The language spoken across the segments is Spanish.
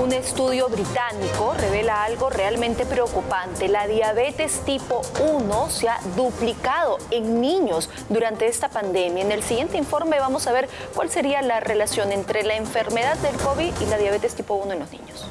Un estudio británico revela algo realmente preocupante. La diabetes tipo 1 se ha duplicado en niños durante esta pandemia. En el siguiente informe vamos a ver cuál sería la relación entre la enfermedad del COVID y la diabetes tipo 1 en los niños.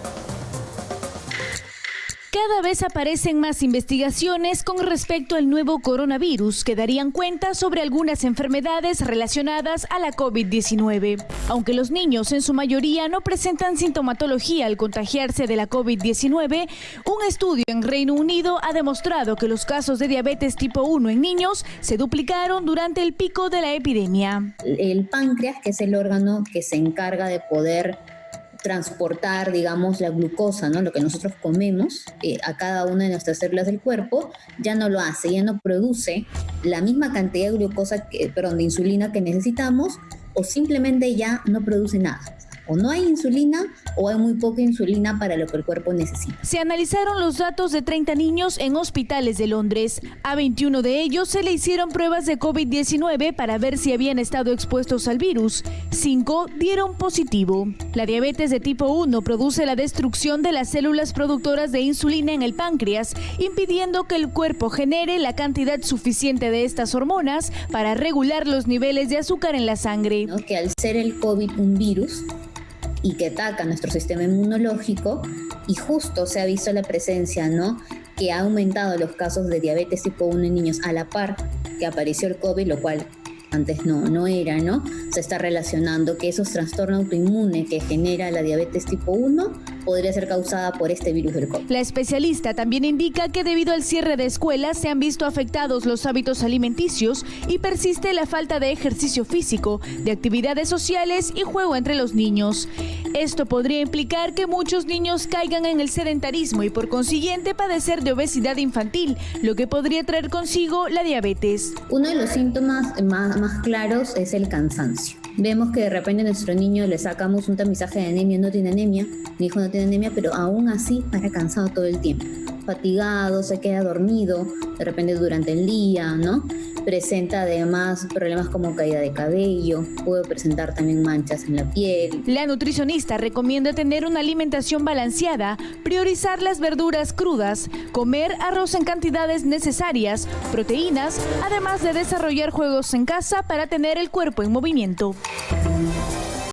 Cada vez aparecen más investigaciones con respecto al nuevo coronavirus que darían cuenta sobre algunas enfermedades relacionadas a la COVID-19. Aunque los niños en su mayoría no presentan sintomatología al contagiarse de la COVID-19, un estudio en Reino Unido ha demostrado que los casos de diabetes tipo 1 en niños se duplicaron durante el pico de la epidemia. El páncreas, que es el órgano que se encarga de poder transportar, digamos, la glucosa, ¿no? Lo que nosotros comemos eh, a cada una de nuestras células del cuerpo, ya no lo hace, ya no produce la misma cantidad de glucosa, que, perdón, de insulina que necesitamos o simplemente ya no produce nada o no hay insulina o hay muy poca insulina para lo que el cuerpo necesita. Se analizaron los datos de 30 niños en hospitales de Londres. A 21 de ellos se le hicieron pruebas de COVID-19 para ver si habían estado expuestos al virus. Cinco dieron positivo. La diabetes de tipo 1 produce la destrucción de las células productoras de insulina en el páncreas, impidiendo que el cuerpo genere la cantidad suficiente de estas hormonas para regular los niveles de azúcar en la sangre. Que al ser el COVID un virus, y que ataca nuestro sistema inmunológico y justo se ha visto la presencia, ¿no? Que ha aumentado los casos de diabetes tipo 1 en niños a la par que apareció el COVID, lo cual antes no, no era, ¿no? Se está relacionando que esos trastornos autoinmunes que genera la diabetes tipo 1 podría ser causada por este virus del COVID. La especialista también indica que debido al cierre de escuelas se han visto afectados los hábitos alimenticios y persiste la falta de ejercicio físico, de actividades sociales y juego entre los niños. Esto podría implicar que muchos niños caigan en el sedentarismo y por consiguiente padecer de obesidad infantil, lo que podría traer consigo la diabetes. Uno de los síntomas más, más claros es el cansancio. Vemos que de repente a nuestro niño le sacamos un tamizaje de anemia, no tiene anemia, mi hijo no tiene anemia, pero aún así para cansado todo el tiempo. Fatigado, se queda dormido, de repente durante el día, ¿no? Presenta además problemas como caída de cabello, puede presentar también manchas en la piel. La nutricionista recomienda tener una alimentación balanceada, priorizar las verduras crudas, comer arroz en cantidades necesarias, proteínas, además de desarrollar juegos en casa para tener el cuerpo en movimiento.